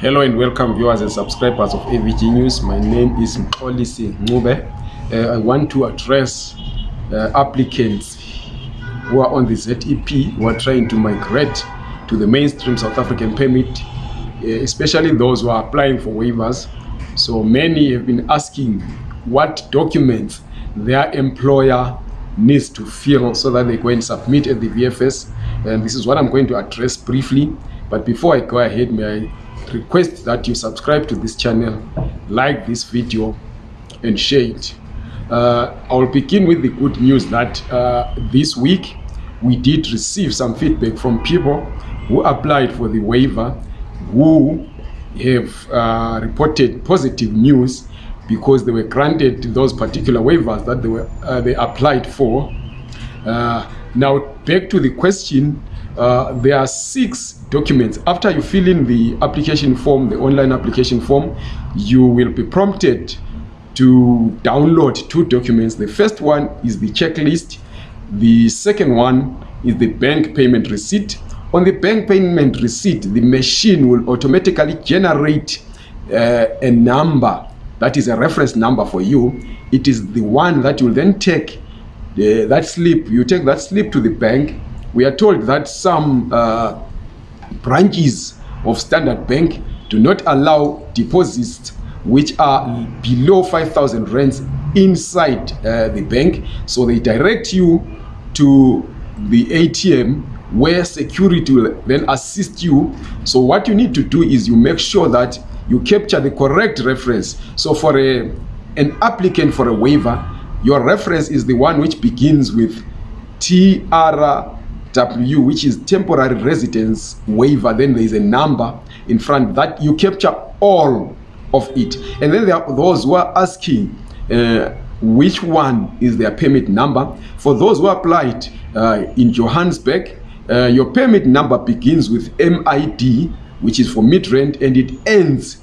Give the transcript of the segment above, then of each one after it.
Hello and welcome viewers and subscribers of AVG News. My name is Mxolisi Ncube. Uh, I want to address uh, applicants who are on the ZEP who are trying to migrate to the mainstream South African permit, uh, especially those who are applying for waivers. So many have been asking what documents their employer needs to fill so that they go and submit at the VFS. And this is what I'm going to address briefly. But before I go ahead, may I request that you subscribe to this channel, like this video, and share it. Uh, I'll begin with the good news that uh, this week we did receive some feedback from people who applied for the waiver who have uh, reported positive news because they were granted those particular waivers that they were uh, they applied for. Uh, now back to the question, uh, there are six documents. After you fill in the application form, the online application form, you will be prompted to download two documents. The first one is the checklist. The second one is the bank payment receipt. On the bank payment receipt, the machine will automatically generate uh, a number that is a reference number for you. It is the one that you will then take the, that slip. You take that slip to the bank. We are told that some uh, branches of Standard Bank do not allow deposits which are below 5,000 rands inside uh, the bank. So they direct you to the ATM where security will then assist you. So what you need to do is you make sure that you capture the correct reference. So for a, an applicant for a waiver, your reference is the one which begins with TR W, which is temporary residence waiver, then there is a number in front that you capture all of it. And then there are those who are asking uh, which one is their permit number. For those who applied uh, in Johannesburg, uh, your permit number begins with MID, which is for Midrand, and it ends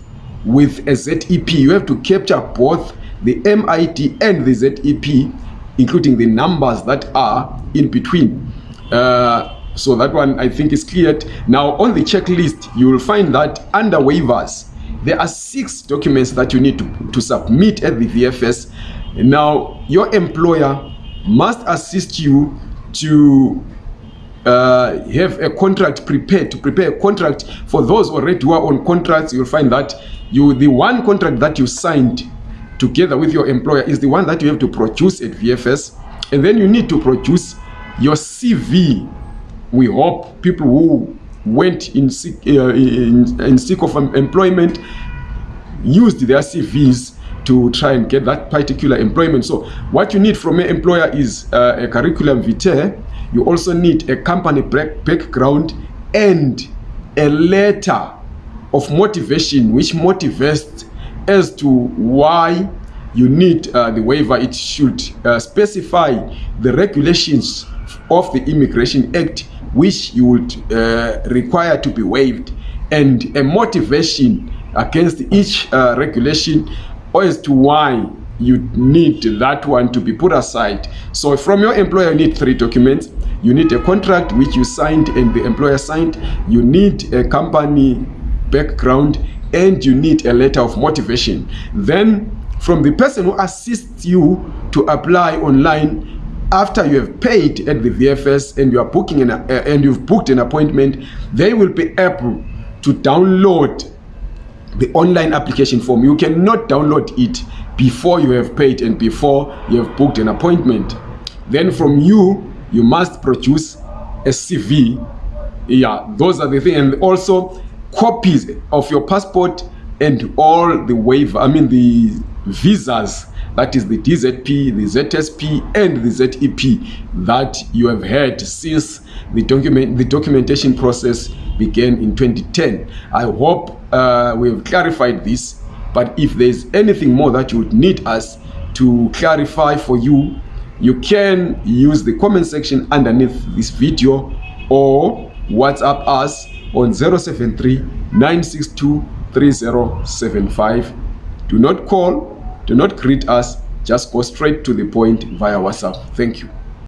with a ZEP. You have to capture both the MID and the ZEP, including the numbers that are in between. Uh, so that one I think is cleared. Now on the checklist, you will find that under waivers, there are six documents that you need to, to submit at the VFS. Now your employer must assist you to uh, have a contract prepared to prepare a contract for those already who are on contracts you'll find that you the one contract that you signed together with your employer is the one that you have to produce at VFS and then you need to produce your CV. We hope people who went in seek, uh, in, in seek of employment used their CVs to try and get that particular employment. So what you need from an employer is uh, a curriculum vitae. You also need a company background and a letter of motivation which motivates as to why you need uh, the waiver. It should uh, specify the regulations of the Immigration Act which you would uh, require to be waived and a motivation against each uh, regulation as to why you need that one to be put aside. So from your employer you need three documents. You need a contract which you signed and the employer signed. You need a company background and you need a letter of motivation. Then from the person who assists you to apply online after you have paid at the VFS and you are booking an, uh, and you've booked an appointment, they will be able to download the online application form. You cannot download it before you have paid and before you have booked an appointment. Then from you, you must produce a CV. Yeah, those are the things. And also copies of your passport and all the waiver, I mean the visas that is the DZP, the ZSP, and the ZEP that you have had since the document the documentation process began in 2010. I hope uh, we have clarified this, but if there's anything more that you would need us to clarify for you, you can use the comment section underneath this video or WhatsApp us on 073 962 3075. Do not call do not greet us, just go straight to the point via WhatsApp. Thank you.